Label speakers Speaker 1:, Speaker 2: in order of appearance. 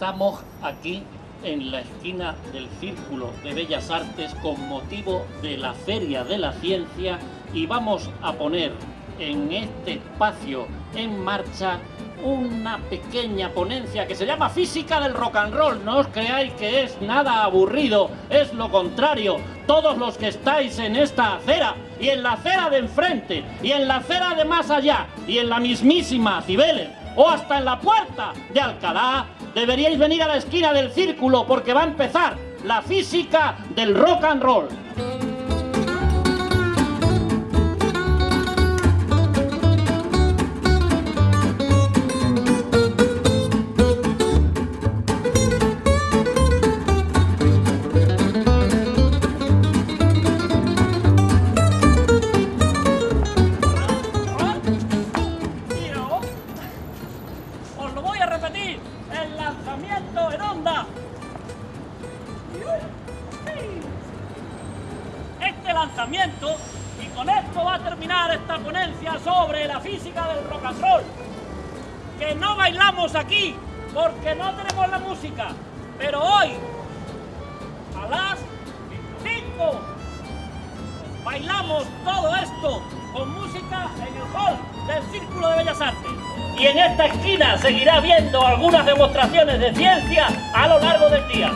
Speaker 1: Estamos aquí en la esquina del Círculo de Bellas Artes con motivo de la Feria de la Ciencia y vamos a poner en este espacio en marcha una pequeña ponencia que se llama Física del Rock and Roll. No os creáis que es nada aburrido, es lo contrario. Todos los que estáis en esta acera y en la acera de enfrente y en la acera de más allá y en la mismísima Cibeles o hasta en la puerta de Alcalá, deberíais venir a la esquina del círculo porque va a empezar la física del rock and roll. El lanzamiento en onda. Este lanzamiento, y con esto va a terminar esta ponencia sobre la física del rock and roll, que no bailamos aquí porque no tenemos la música, pero hoy, a las 5, bailamos todo esto con música en el hall del Círculo de Bellas Artes. Y en esta esquina seguirá viendo algunas demostraciones de ciencia a lo largo del día.